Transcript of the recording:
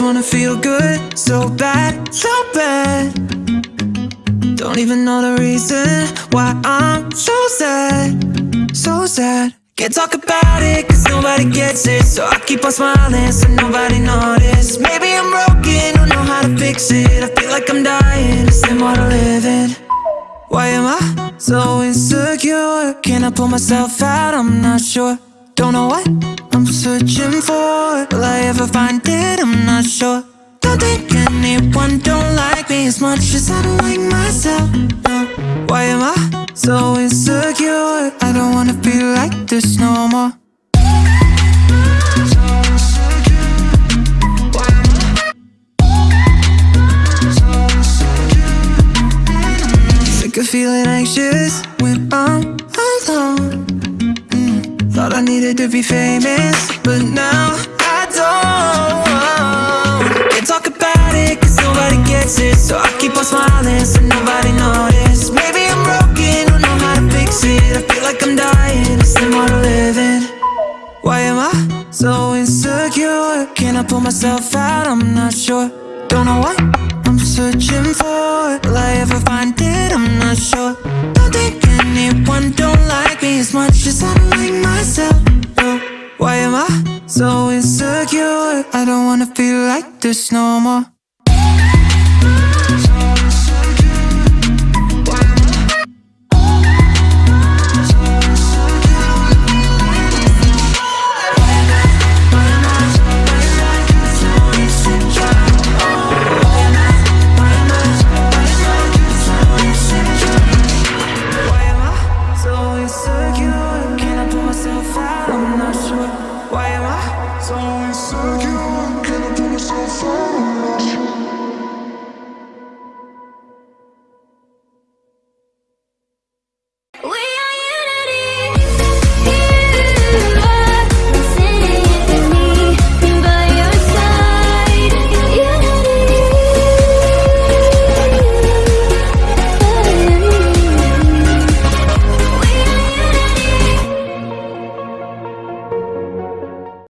wanna feel good, so bad, so bad Don't even know the reason why I'm so sad, so sad Can't talk about it cause nobody gets it So I keep on smiling so nobody notice Maybe I'm broken, don't know how to fix it I feel like I'm dying, more to living? Why am I so insecure? Can I pull myself out? I'm not sure Don't know what I'm searching for Will I ever find it? Sure Don't think anyone don't like me As much as I don't like myself. Why am I so insecure? I don't wanna be like this no more? Sick of feeling anxious when I'm alone Mm. Thought I needed to be famous, but now I don't nobody notice Maybe I'm broken, don't know how to fix it I feel like I'm dying, to living? Why am I so insecure? Can I pull myself out? I'm not sure Don't know what I'm searching for Will I ever find it? I'm not sure Don't think anyone don't like me As much as I like myself. Why am I so insecure? I don't wanna feel like this no more Why am I? So insecure? Can I pull myself out?